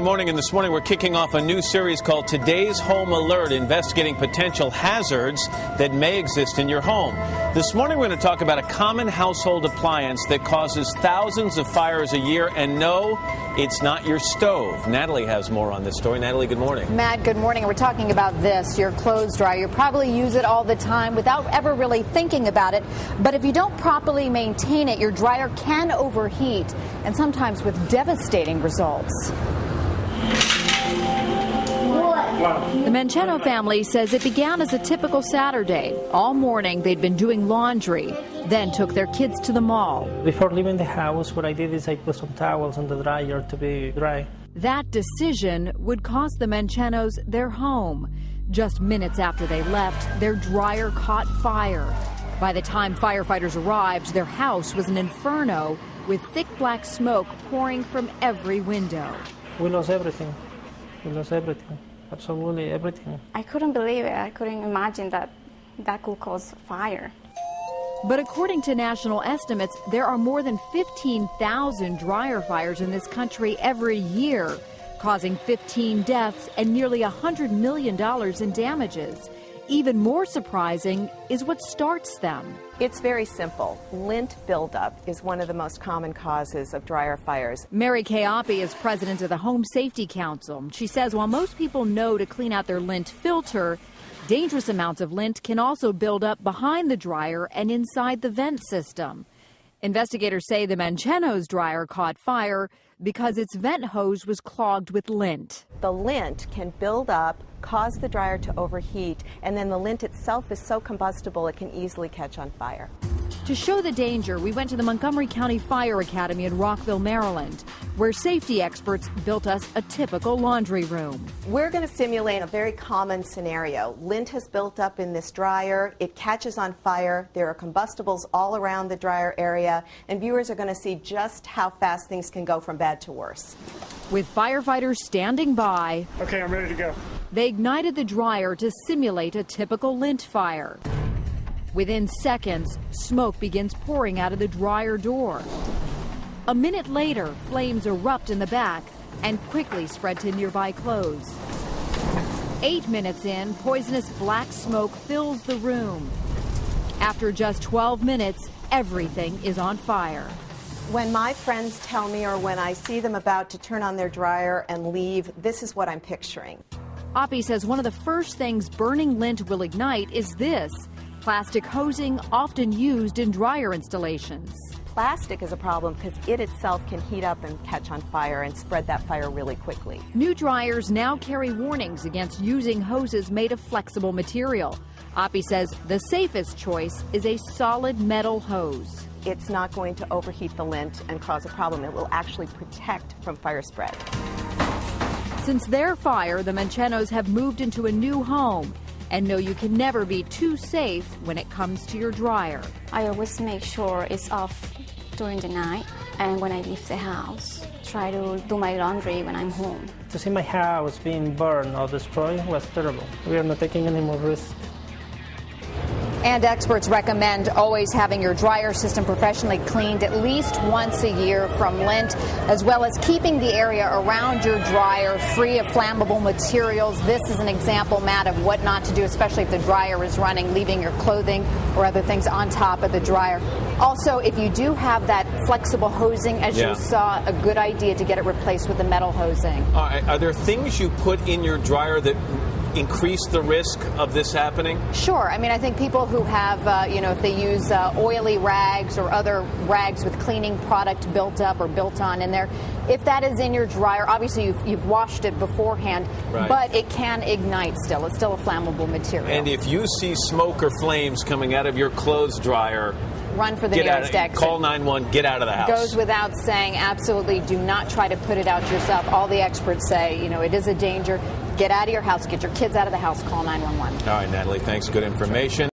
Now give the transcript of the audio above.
Morning and this morning we're kicking off a new series called Today's Home Alert, investigating potential hazards that may exist in your home. This morning we're going to talk about a common household appliance that causes thousands of fires a year, and no, it's not your stove. Natalie has more on this story. Natalie, good morning. Matt, good morning. We're talking about this, your clothes dryer. You probably use it all the time without ever really thinking about it. But if you don't properly maintain it, your dryer can overheat and sometimes with devastating results. The Mancheno family says it began as a typical Saturday. All morning they'd been doing laundry, then took their kids to the mall. Before leaving the house, what I did is I put some towels on the dryer to be dry. That decision would cost the Manchenos their home. Just minutes after they left, their dryer caught fire. By the time firefighters arrived, their house was an inferno with thick black smoke pouring from every window. We lost everything. We lost everything. Absolutely everything. I couldn't believe it. I couldn't imagine that that could cause fire. But according to national estimates, there are more than 15,000 dryer fires in this country every year, causing 15 deaths and nearly $100 million in damages. Even more surprising is what starts them. It's very simple. Lint buildup is one of the most common causes of dryer fires. Meri-K Appy is president of the Home Safety Council. She says while most people know to clean out their lint filter, dangerous amounts of lint can also build up behind the dryer and inside the vent system. Investigators say the Mancheno's dryer caught fire because its vent hose was clogged with lint. The lint can build up, cause the dryer to overheat, and then the lint itself is so combustible it can easily catch on fire. To show the danger, we went to the Montgomery County Fire Academy in Rockville, Maryland, where safety experts built us a typical laundry room. We're going to simulate a very common scenario. Lint has built up in this dryer, it catches on fire, there are combustibles all around the dryer area, and viewers are going to see just how fast things can go from bad to worse. With firefighters standing by, Okay, I'm ready to go. they ignited the dryer to simulate a typical lint fire. Within seconds, smoke begins pouring out of the dryer door. A minute later, flames erupt in the back and quickly spread to nearby clothes. Eight minutes in, poisonous black smoke fills the room. After just 12 minutes, everything is on fire. When my friends tell me or when I see them about to turn on their dryer and leave, this is what I'm picturing. Appy says one of the first things burning lint will ignite is this plastic hosing often used in dryer installations. Plastic is a problem because it itself can heat up and catch on fire and spread that fire really quickly. New dryers now carry warnings against using hoses made of flexible material. Appy says the safest choice is a solid metal hose. It's not going to overheat the lint and cause a problem. It will actually protect from fire spread. Since their fire, the Manchenos have moved into a new home and know you can never be too safe when it comes to your dryer. I always make sure it's off during the night, and when I leave the house, try to do my laundry when I'm home. To see my house being burned or destroyed was terrible. We are not taking any more risks. And experts recommend always having your dryer system professionally cleaned at least once a year from lint, as well as keeping the area around your dryer free of flammable materials. This is an example, Matt, of what not to do, especially if the dryer is running, leaving your clothing or other things on top of the dryer. Also, if you do have that flexible hosing, as Yeah. you saw, a good idea to get it replaced with the metal hosing. Right, are there things you put in your dryer that increase the risk of this happening? Sure. I mean, I think people who have, uh, you know, if they use uh, oily rags or other rags with cleaning product built up or built on in there, if that is in your dryer, obviously you've, you've washed it beforehand, Right. but it can ignite still. It's still a flammable material. And if you see smoke or flames coming out of your clothes dryer, Run for the get nearest exit. call 911, get out of the house. Goes without saying, absolutely do not try to put it out yourself. All the experts say, you know, it is a danger. Get out of your house, get your kids out of the house, call 911. All right, Natalie, thanks. Good information.